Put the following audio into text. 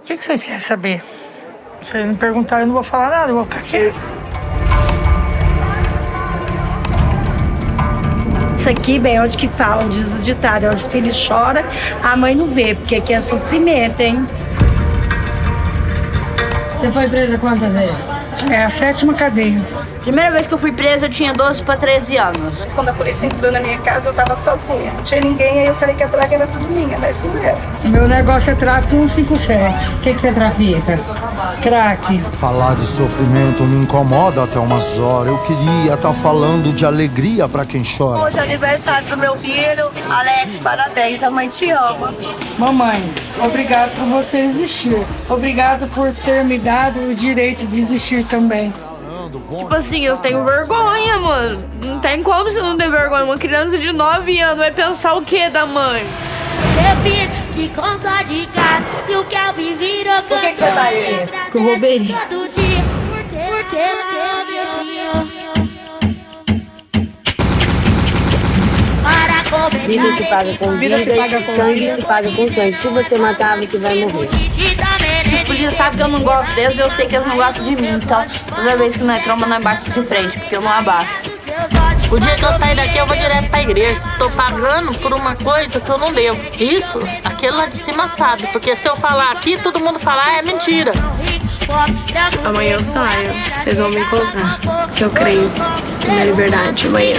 O que, vocês querem saber? Se vocês me perguntarem, eu não vou falar nada, eu vou ficar quieto. Isso aqui, bem, é onde que fala, diz o ditado, é onde o filho chora, a mãe não vê, porque aqui é sofrimento, hein? Você foi presa quantas vezes? É a sétima cadeia. Primeira vez que eu fui presa, eu tinha 12 para 13 anos. Quando a polícia entrou na minha casa, eu tava sozinha. Não tinha ninguém, aí eu falei que a droga era tudo minha, mas não era. Meu negócio é tráfico 157. O que, que você trafica? Crack. Falar de sofrimento me incomoda até umas horas. Eu queria estar tá falando de alegria pra quem chora. Hoje é aniversário do meu filho. Alex, parabéns. A mãe te ama. Mamãe, obrigado por você existir. Obrigado por ter me dado o direito de existir também. Tipo assim, eu tenho vergonha, mano. Não tem como você não ter vergonha. Uma criança de 9 anos vai pensar o que da mãe? Seu filho que com só de gato e o Kelvin virou Por que, que você tá aí? Que eu roubei. Vida se paga com vida, Vida se paga com sangue vida. se paga com sangue. Se você matar, você vai morrer. Os polícias sabem que eu não gosto deles e eu sei que eles não gostam de mim. Então, toda vez que nós tromba, nós bate de frente, porque eu não abaixo. O dia que eu sair daqui, eu vou direto pra igreja. Tô pagando por uma coisa que eu não devo. Isso, aquele lá de cima sabe. Porque se eu falar aqui, todo mundo falar é mentira. Amanhã eu saio. Vocês vão me encontrar. Eu creio na liberdade amanhã.